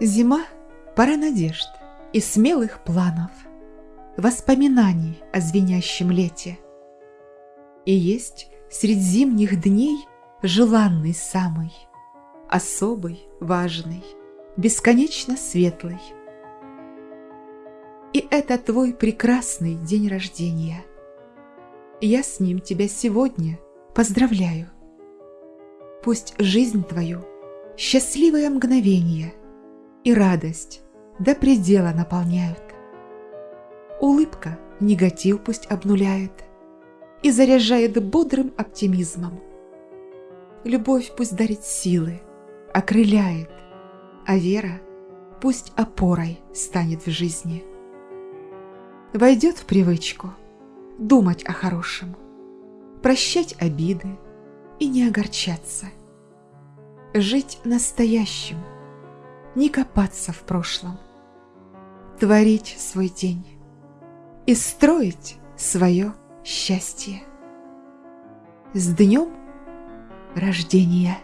Зима – пора надежд и смелых планов, Воспоминаний о звенящем лете. И есть средь зимних дней желанный самый, Особый, важный, бесконечно светлый. И это твой прекрасный день рождения. Я с ним тебя сегодня поздравляю. Пусть жизнь твою счастливое мгновение и радость до предела наполняют. Улыбка негатив пусть обнуляет и заряжает бодрым оптимизмом. Любовь пусть дарит силы, окрыляет, а вера пусть опорой станет в жизни. Войдет в привычку думать о хорошем, прощать обиды и не огорчаться. Жить настоящим, не копаться в прошлом, творить свой день и строить свое счастье. С днем рождения!